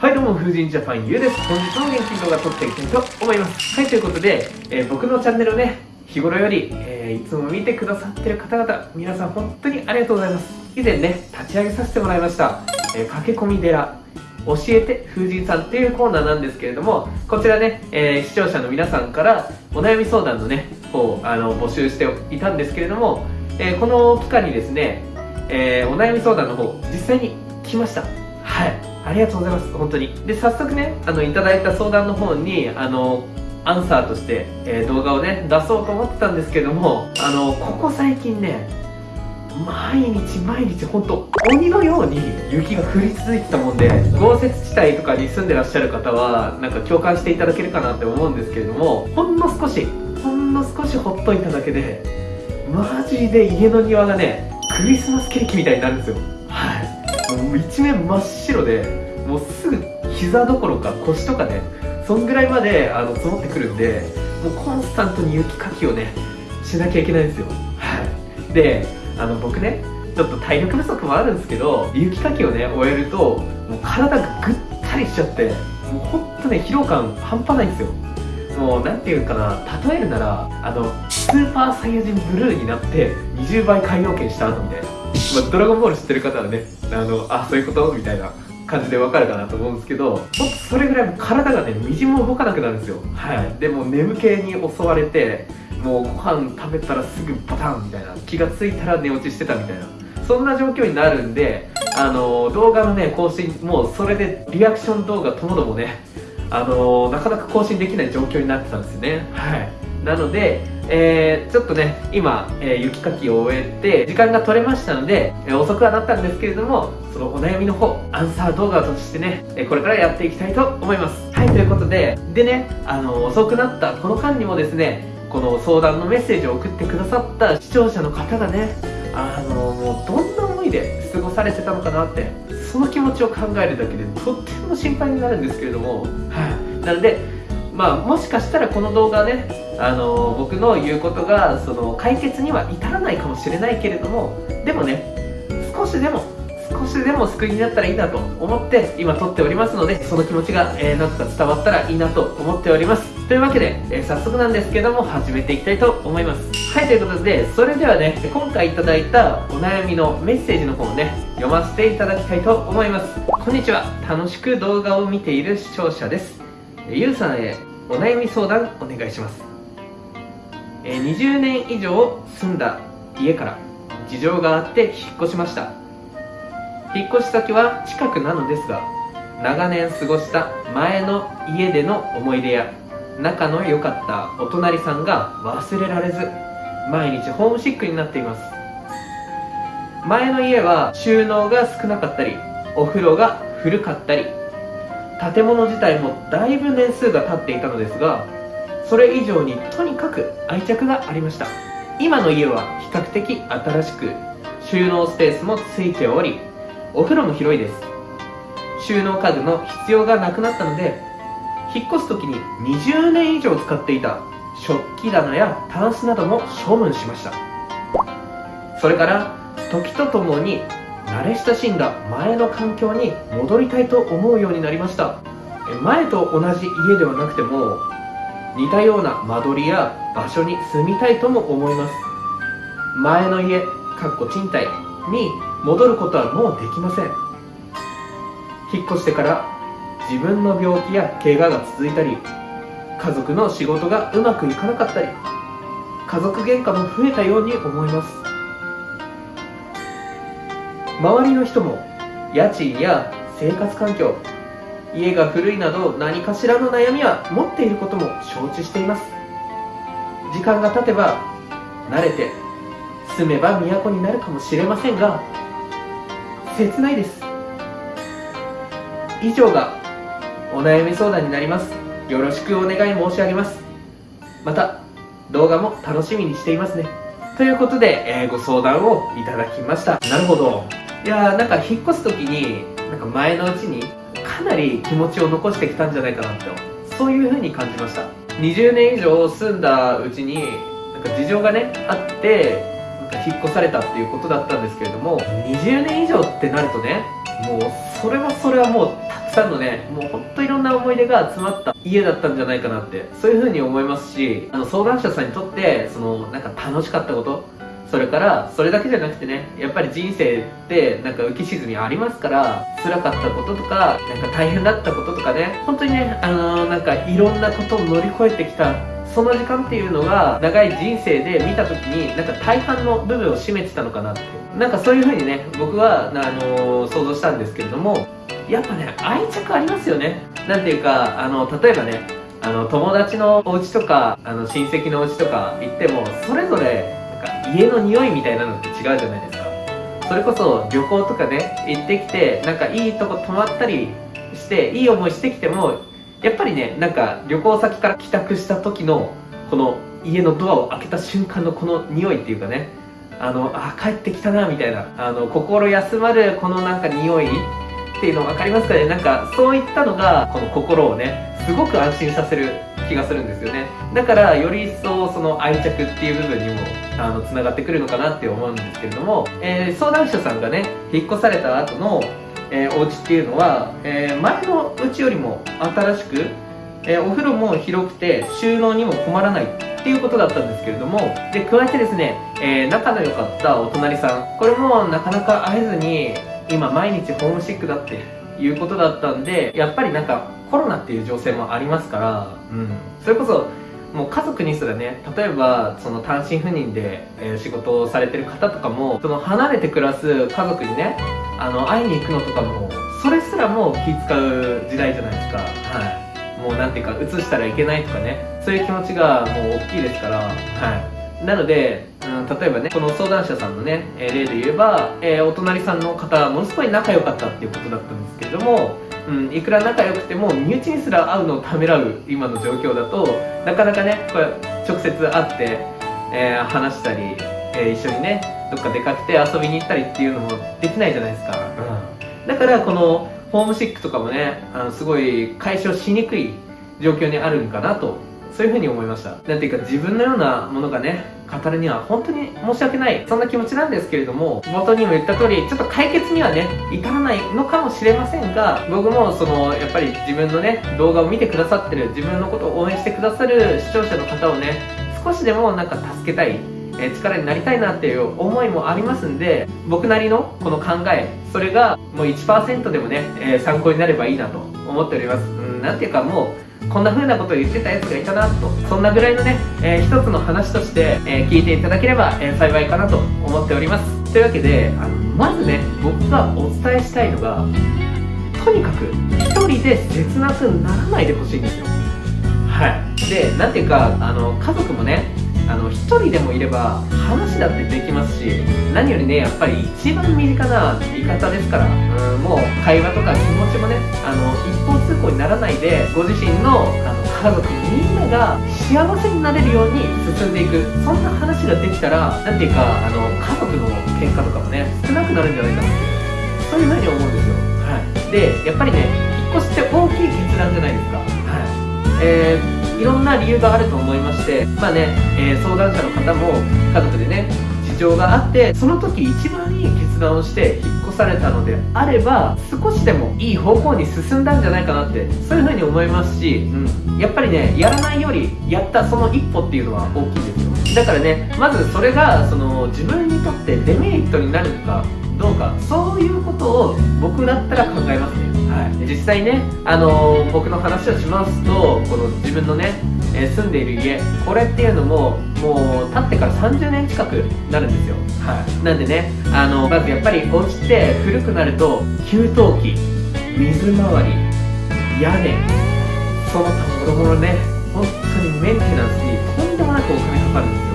はいどうも、風神ジャパンゆうです。本日も元気に動画撮っていきたいと思います。はい、ということで、えー、僕のチャンネルをね、日頃より、えー、いつも見てくださってる方々、皆さん本当にありがとうございます。以前ね、立ち上げさせてもらいました、えー、駆け込み寺、教えて風神さんっていうコーナーなんですけれども、こちらね、え、視聴者の皆さんからお悩み相談のね、方、あの、募集していたんですけれども、えこの期間にですね、えお悩み相談の方、実際に来ました。はい。ありがとうございます。本当に。で早速ねあのいただいた相談の方にあのアンサーとして、えー、動画をね出そうと思ってたんですけどもあのここ最近ね毎日毎日本当鬼のように雪が降り続いてたもんで豪雪地帯とかに住んでらっしゃる方はなんか共感していただけるかなって思うんですけれどもほんの少しほんの少しほっといただけでマジで家の庭がねクリスマスケーキみたいになるんですよ。はい。もう一面真っ白でもうすぐ膝どころか腰とかねそんぐらいまであの積もってくるんでもうコンスタントに雪かきをねしなきゃいけないんですよ。はい。であの僕ねちょっと体力不足もあるんですけど雪かきをね終えるともう体がぐったりしちゃってもうほんとね疲労感半端ないんですよ。もう何て言うかな例えるならあのスーパーサイヤ人ブルーになって20倍海洋圏した後みたいな。まあ、ドラゴンボール知ってる方はねあのあそういうこと？みたいな感じでわかるかなと思うんですけどそれぐらい体がねみじんも動かなくなるんですよ。はい。でも眠気に襲われてもうご飯食べたらすぐバタンみたいな。気がついたら寝落ちしてたみたいな。そんな状況になるんであの動画のね更新もうそれでリアクション動画ともどもねあのなかなか更新できない状況になってたんですよね。はい。なのでえー、ちょっとね今、えー、雪かきを終えて時間が取れましたので、えー、遅くはなったんですけれどもそのお悩みの方アンサー動画としてね、えこれからやっていきたいと思います。はいということででねあの遅くなったこの間にもですねこの相談のメッセージを送ってくださった視聴者の方がねあのもうどんな思いで過ごされてたのかなってその気持ちを考えるだけでとっても心配になるんですけれどもはい。なのでまあ、もしかしたらこの動画ね、あの僕の言うことがその解決には至らないかもしれないけれどもでもね少しでも少しでも救いになったらいいなと思って今撮っておりますのでその気持ちが、えー、なんとか伝わったらいいなと思っております。というわけで、えー、早速なんですけども始めていきたいと思います。はいということでそれではね今回いただいたお悩みのメッセージの方をね読ませていただきたいと思います。こんにちは。楽しく動画を見ている視聴者です。ゆうさんへお悩み相談お願いします、え、20年以上住んだ家から事情があって引っ越しました。引っ越し先は近くなのですが長年過ごした前の家での思い出や仲の良かったお隣さんが忘れられず毎日ホームシックになっています。前の家は収納が少なかったりお風呂が古かったり建物自体もだいぶ年数が経っていたのですがそれ以上にとにかく愛着がありました。今の家は比較的新しく収納スペースもついておりお風呂も広いです。収納家具の必要がなくなったので引っ越す時に20年以上使っていた食器棚やタンスなども処分しました。それから時とともに慣れ親しんだ前の環境に戻りたいと思うようになりました。前と同じ家ではなくても似たような間取りや場所に住みたいとも思います。前の家かっこ賃貸に戻ることはもうできません。引っ越してから自分の病気や怪我が続いたり家族の仕事がうまくいかなかったり家族喧嘩も増えたように思います。周りの人も家賃や生活環境家が古いなど何かしらの悩みは持っていることも承知しています。時間が経てば慣れて住めば都になるかもしれませんが切ないです。以上がお悩み相談になります。よろしくお願い申し上げます。また動画も楽しみにしていますね。ということで、えー、ご相談をいただきました。なるほど。いやーなんか引っ越す時になんか前のうちにかなり気持ちを残してきたんじゃないかなってそういう風に感じました。20年以上住んだうちになんか事情がねあってなんか引っ越されたっていうことだったんですけれども20年以上ってなるとねもうそれはそれはもうたくさんのねもうほんといろんな思い出が詰まった家だったんじゃないかなってそういう風に思いますしあの相談者さんにとってそのなんか楽しかったことそれからそれだけじゃなくてねやっぱり人生ってなんか浮き沈みありますから辛かったこととかなんか大変だったこととかね本当にねあのー、なんかいろんなことを乗り越えてきたその時間っていうのが長い人生で見た時になんか大半の部分を占めてたのかなってなんかそういう風にね僕はあのー、想像したんですけれどもやっぱね愛着ありますよね。なんていうかあの例えばねあの友達のお家とかあの親戚のお家とか行ってもそれぞれ家の匂いみたいなのって違うじゃないですか。それこそ旅行とかね行ってきてなんかいいとこ泊まったりしていい思いしてきてもやっぱりねなんか旅行先から帰宅した時のこの家のドアを開けた瞬間のこの匂いっていうかねあのあ帰ってきたなみたいなあの心休まるこのなんか匂いっていうの分かりますかね？なんかそういったのがこの心をねすごく安心させる気がするんですよね。だからより一層その愛着っていう部分にもあのつながってくるのかなって思うんですけれども、えー、相談者さんがね引っ越された後の、えー、お家っていうのは、えー、前の家よりも新しく、えー、お風呂も広くて収納にも困らないっていうことだったんですけれどもで加えてですね、え、仲の良かったお隣さんこれもなかなか会えずに今毎日ホームシックだっていうことだったんでやっぱりなんかコロナっていう情勢もありますから、うん、それこそもう家族にすらね例えばその単身赴任で、えー、仕事をされてる方とかもその離れて暮らす家族にねあの会いに行くのとかもそれすらも気使う時代じゃないですか。はい。もうなんていうか移したらいけないとかねそういう気持ちがもう大きいですからはい。なのでうん、例えばねこの相談者さんのね、えー、例で言えば、えー、お隣さんの方ものすごい仲良かったっていうことだったんですけれども、うん、いくら仲良くても身内にすら会うのをためらう今の状況だとなかなかねこれ直接会って、えー、話したり、え一緒にねどっか出かけて遊びに行ったりっていうのもできないじゃないですか、うん、だからこのホームシックとかもねあのすごい解消しにくい状況にあるんかなとそういうふうに思いました。なんていうか自分のようなものがね語るには本当に申し訳ない。そんな気持ちなんですけれども冒頭にも言った通りちょっと解決にはね至らないのかもしれませんが僕もそのやっぱり自分のね動画を見てくださってる自分のことを応援してくださる視聴者の方をね少しでもなんか助けたいえ力になりたいなっていう思いもありますんで僕なりのこの考えそれがもう1%でもね、えー、参考になればいいなと思っております。うんなんていうかもうこんな風なことを言ってたやつがいたなと。そんなぐらいのね、えー、一つの話として、えー、聞いていただければ、えー、幸いかなと思っております。というわけであのまずね僕がお伝えしたいのがとにかく一人で切なくならないでほしいんですよ。はい。でなんていうかあの家族もねあの1人でもいれば話だってできますし何よりねやっぱり一番身近な味方ですからうんもう会話とか気持ちもねあの一方通行にならないでご自身のあの家族みんなが幸せになれるように進んでいく。そんな話ができたら何ていうかあの家族の喧嘩とかもね少なくなるんじゃないかなってそういうふうに思うんですよ。はい。でやっぱりね引っ越しって大きい決断じゃないですか。はい。えーいろんな理由があると思いましてまあね、えー、相談者の方も家族でね事情があってその時一番いい決断をして引っ越されたのであれば少しでもいい方向に進んだんじゃないかなってそういうふうに思いますし、うん、やっぱりねやらないよりやったその一歩っていうのは大きいですよだからねまずそれがその自分にとってデメリットになるかどうかそういうことを僕だったら考えますね。はい、実際ね、あのー、僕の話をしますとこの自分のね、えー、住んでいる家これっていうのももう建ってから30年近くなるんですよ、はい、なんでねあのまずやっぱりお家って古くなると給湯器水回り屋根その他もろもろね本当にメンテナンスにとんでもなくお金かかるんですよ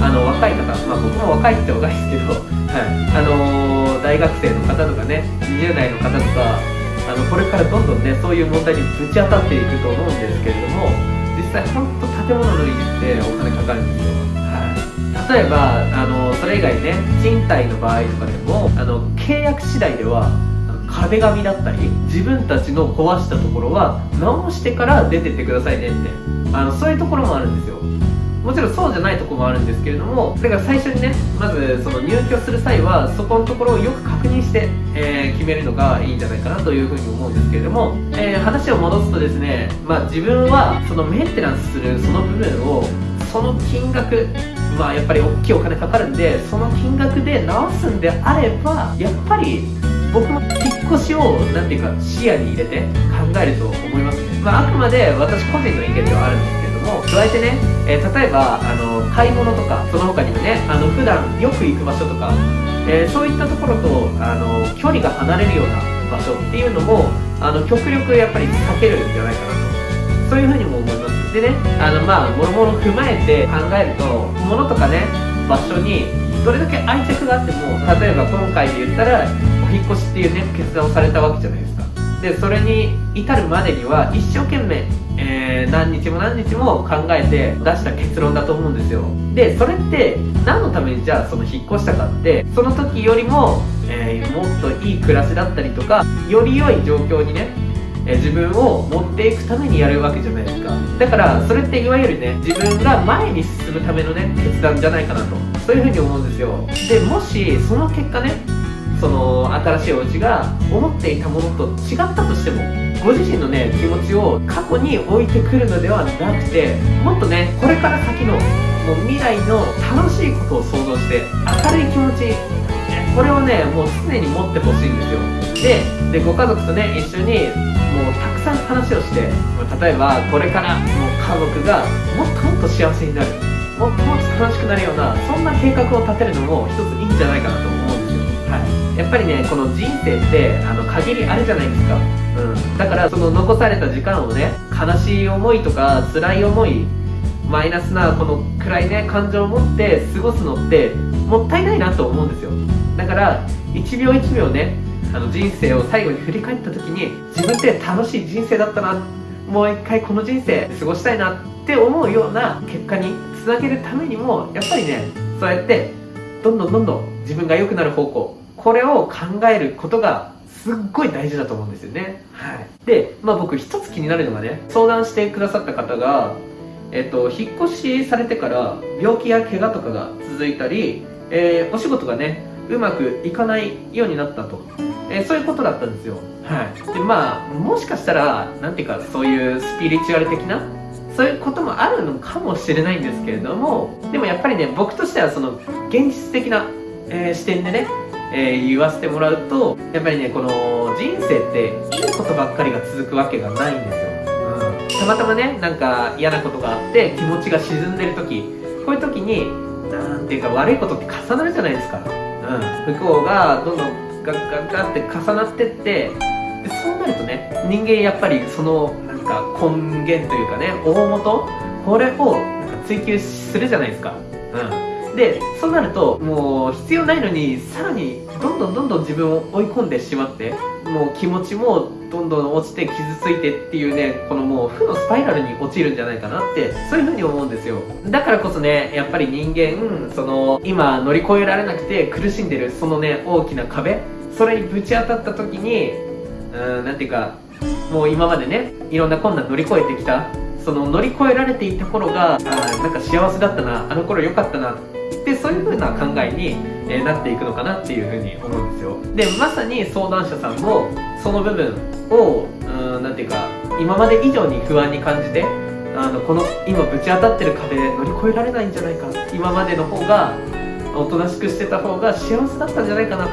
あの若い方、まあ、僕も若いって若いですけど、はい。あのー、大学生の方とかね20代の方とかあのこれからどんどんねそういう問題にぶち当たっていくと思うんですけれども実際本当建物の維持ってお金かかるんですよ、はい、例えばあのそれ以外ね賃貸の場合とかでもあの契約次第では壁紙だったり自分たちの壊したところは直してから出てってくださいねって。あのそういうところもあるんですよ。もちろんそうじゃないとこもあるんですけれどもだから最初にねまずその入居する際はそこのところをよく確認して、えー、決めるのがいいんじゃないかなというふうに思うんですけれども、えー、話を戻すとですねまあ自分はそのメンテナンスするその部分をその金額まあやっぱり大きいお金かかるんでその金額で直すんであればやっぱり僕も引っ越しを何ていうか視野に入れて考えると思いますね、まあ、あくまで私個人の意見ではあるんですも加えてね、えー、例えばあの買い物とかその他にもねあの普段よく行く場所とか、えー、そういったところとあの距離が離れるような場所っていうのもあの極力やっぱり避けるんじゃないかなとそういうふうにも思います。でねあのまあもろもろ踏まえて考えると物とかね場所にどれだけ愛着があっても例えば今回で言ったらお引越しっていうね決断をされたわけじゃないですか。でそれに至るまでには一生懸命、何日も何日も考えて出した結論だと思うんですよ。でそれって何のためにじゃあその引っ越したかってその時よりも、えー、もっといい暮らしだったりとかより良い状況にねえ自分を持っていくためにやるわけじゃないですか。だからそれっていわゆるね自分が前に進むためのね決断じゃないかなと。そういうふうに思うんですよ。でもしその結果ねその新しいお家が思っていたものと違ったとしてもご自身のね気持ちを過去に置いてくるのではなくてもっとねこれから先のもう未来の楽しいことを想像して明るい気持ちこれをねもう常に持ってほしいんですよ。でご家族とね一緒にもうたくさん話をして例えばこれからもう家族がもっともっと幸せになるもっともっと楽しくなるようなそんな計画を立てるのも一ついいんじゃないかなと思うんですよ、はい、やっぱりねこの人生ってあの限りあるじゃないですか、うん、だからその残された時間をね悲しい思いとか辛い思いマイナスなこの暗いね感情を持って過ごすのってもったいないなと思うんですよ。だから1秒1秒ねあの人生を最後に振り返った時に自分って楽しい人生だったな。もう一回この人生過ごしたいなって思うような結果につなげるためにもやっぱりねそうやってどんどんどんどん自分が良くなる方向これを考えることがすっごい大事だと思うんですよね。はい。で、まあ僕一つ気になるのがね、相談してくださった方が、えっと、引っ越しされてから病気や怪我とかが続いたり、えー、お仕事がね、うまくいかないようになったと。えー、そういうことだったんですよ。はい。で、まあ、もしかしたら、なんていうか、そういうスピリチュアル的な、そういうこともあるのかもしれないんですけれども、でもやっぱりね、僕としてはその、現実的な、えー、視点でね、えー、言わせてもらうと、やっぱりね、この人生っていいことばっかりが続くわけがないんですよ。うん。たまたまね、なんか嫌なことがあって気持ちが沈んでる時、こういう時に、なんていうか悪いことって重なるじゃないですか。うん。不幸がどんどんガッガッガッって重なってってでそうなるとね人間やっぱりそのなんか根源というかね大元これをなんか追求するじゃないですかうんでそうなるともう必要ないのにさらにどんどんどんどん自分を追い込んでしまってもう気持ちもどんどん落ちて傷ついてっていうねこのもう負のスパイラルに陥るんじゃないかなってそういう風に思うんですよ。だからこそねやっぱり人間その今乗り越えられなくて苦しんでるそのね大きな壁それにぶち当たった時にうんなんていうかもう今までねいろんな困難乗り越えてきたその乗り越えられていた頃があなんか幸せだったなあの頃良かったなでそういう風な考えに、え、なっていくのかなっていう風に思うんですよ。でまさに相談者さんもその部分をうんなんていうか今まで以上に不安に感じてあのこの今ぶち当たってる壁乗り越えられないんじゃないか今までの方がおとなしくしてた方が幸せだったんじゃないかなと、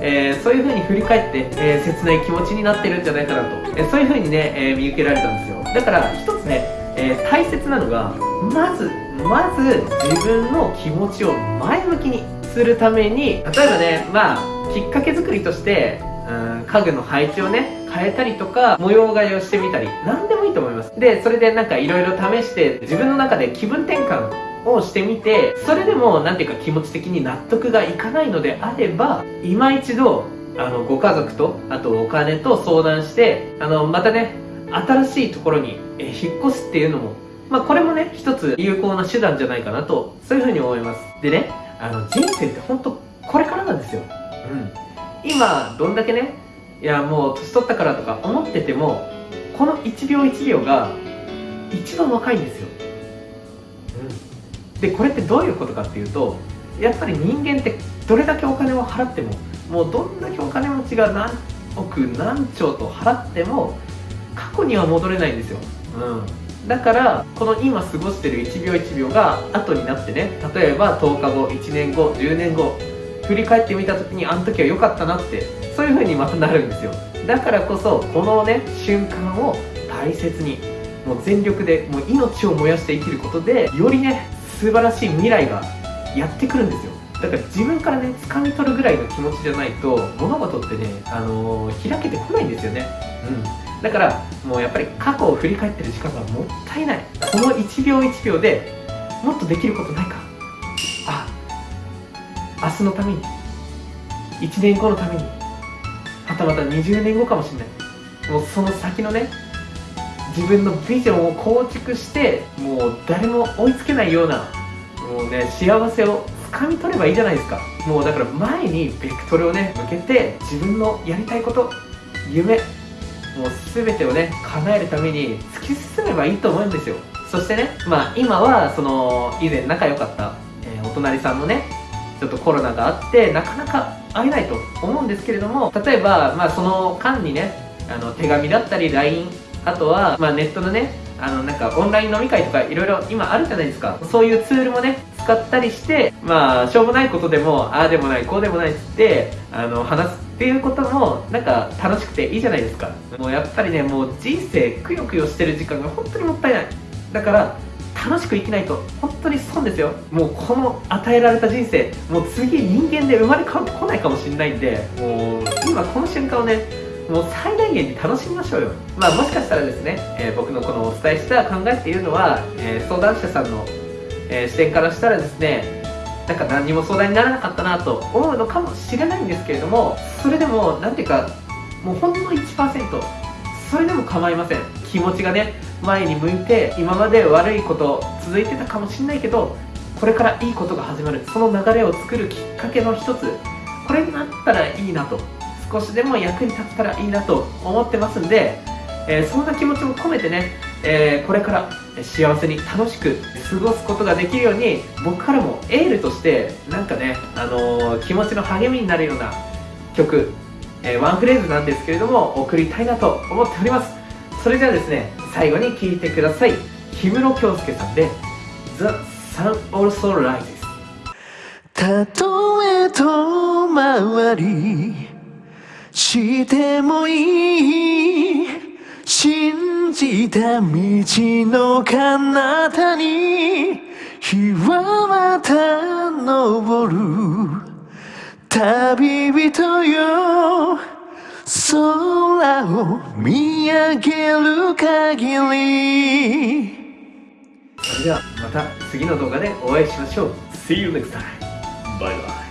えー、そういう風に振り返って、えー、切ない気持ちになってるんじゃないかなと、えー、そういう風にね、え見受けられたんですよ。だから一つね、え大切なのがまずまず自分の気持ちを前向きにするために例えばねまあきっかけ作りとしてうん家具の配置をね変えたりとか模様替えをしてみたり何でもいいと思います。でそれでなんかいろいろ試して自分の中で気分転換をしてみてそれでも何ていうか気持ち的に納得がいかないのであれば今一度あのご家族とあとお金と相談してあのまたね新しいところに引っ越すっていうのもまあこれもね一つ有効な手段じゃないかなとそういうふうに思います。でねあの人生って本当これからなんですよ。うん。今どんだけねいやもう年取ったからとか思っててもこの1秒1秒が一番若いんですよ、でこれってどういうことかっていうとやっぱり人間ってどれだけお金を払ってももうどんだけお金持ちが何億何兆と払っても過去には戻れないんですよ、うん、だからこの今過ごしてる1秒1秒が後になってね例えば10日後1年後10年後振り返ってみた時にあの時は良かったなってそういう風にまたなるんですよ。だからこそこのね瞬間を大切にもう全力でもう命を燃やして生きることでよりね素晴らしい未来がやってくるんですよ。だから自分からね掴み取るぐらいの気持ちじゃないと物事ってね、あのー、開けてこないんですよね。うん。だからもうやっぱり過去を振り返ってる時間がもったいない。この1秒1秒でもっとできることないか。あ明日のために1年後のためにはたまた20年後かもしれない。もうその先のね自分のビジョンを構築してもう誰も追いつけないようなもうね幸せを掴み取ればいいじゃないですか。もうだから前にベクトルをね向けて自分のやりたいこと夢もう全てをね叶えるために突き進めばいいと思うんですよ。そしてねまあ今はその以前仲良かった、えー、お隣さんのねちょっとコロナがあってなかなか会えないと思うんですけれども例えばまあその間にねあの手紙だったり LINE あとは、まあ、ネットのねあのなんかオンライン飲み会とかいろいろ今あるじゃないですか。そういうツールもね使ったりしてまあしょうもないことでもああでもないこうでもないっつってあの話すっていうこともなんか楽しくていいじゃないですか。もうやっぱりねもう人生くよくよしてる時間が本当にもったいない。だから楽しく生きないと本当に損ですよ。もうこの与えられた人生もう次人間で生まれ変わってこないかもしれないんでもう今この瞬間をねもう最大限に楽しみましょうよ。まあもしかしたらですね、えー、僕のこのお伝えした考えっていうのは、えー、相談者さんの、えー、視点からしたらですねなんか何も相談にならなかったなと思うのかもしれないんですけれどもそれでも何ていうかもうほんの1%それでも構いません。気持ちがね前に向いて今まで悪いこと続いてたかもしれないけどこれからいいことが始まる。その流れを作るきっかけの一つ。これになったらいいなと。少しでも役に立ったらいいなと思ってますんで、えー、そんな気持ちも込めてね、えー、これから幸せに楽しく過ごすことができるように僕からもエールとしてなんかね、あのー、気持ちの励みになるような曲、えワンフレーズなんですけれども送りたいなと思っております。それではですね最後に聴いてください。氷室京介さんで「The Sun Also Rises」たとえ遠回りしてもいい。信じた道の彼方に日はまた昇る。旅人よ空を見上げる限り。それではまた次の動画でお会いしましょう。See you next time! バイバイ